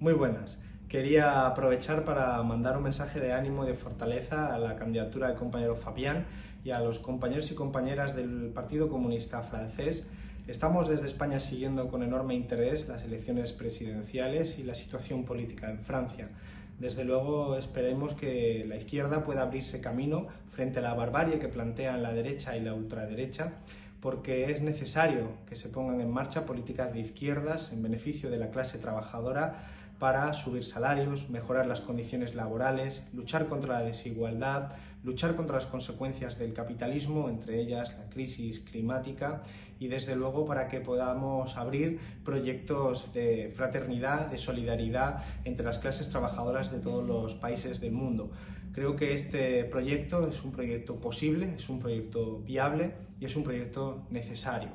Muy buenas. Quería aprovechar para mandar un mensaje de ánimo y de fortaleza a la candidatura del compañero Fabián y a los compañeros y compañeras del Partido Comunista francés. Estamos desde España siguiendo con enorme interés las elecciones presidenciales y la situación política en Francia. Desde luego esperemos que la izquierda pueda abrirse camino frente a la barbarie que plantean la derecha y la ultraderecha porque es necesario que se pongan en marcha políticas de izquierdas en beneficio de la clase trabajadora para subir salarios, mejorar las condiciones laborales, luchar contra la desigualdad, luchar contra las consecuencias del capitalismo, entre ellas la crisis climática, y desde luego para que podamos abrir proyectos de fraternidad, de solidaridad entre las clases trabajadoras de todos los países del mundo. Creo que este proyecto es un proyecto posible, es un proyecto viable y es un proyecto necesario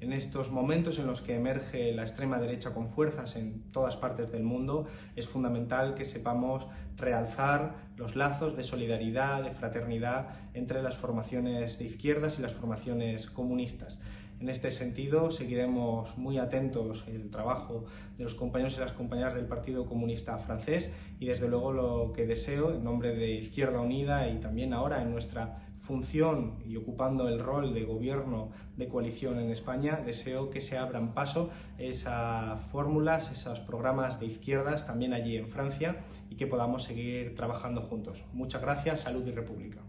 en estos momentos en los que emerge la extrema derecha con fuerzas en todas partes del mundo, es fundamental que sepamos realzar los lazos de solidaridad, de fraternidad entre las formaciones de izquierdas y las formaciones comunistas. En este sentido, seguiremos muy atentos el trabajo de los compañeros y las compañeras del Partido Comunista francés y desde luego lo que deseo en nombre de Izquierda Unida y también ahora en nuestra función y ocupando el rol de gobierno de coalición en España, deseo que se abran paso esas fórmulas, esos programas de izquierdas también allí en Francia y que podamos seguir trabajando juntos. Muchas gracias, salud y república.